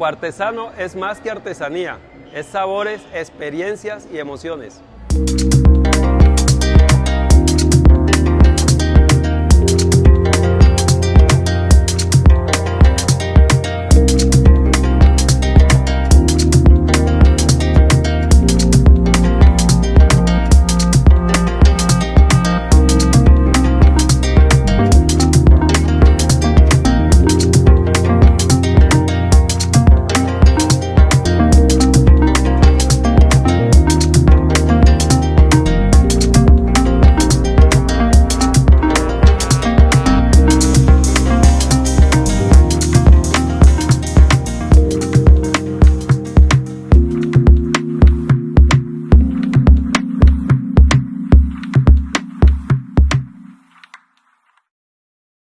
Grupo Artesano es más que artesanía, es sabores, experiencias y emociones.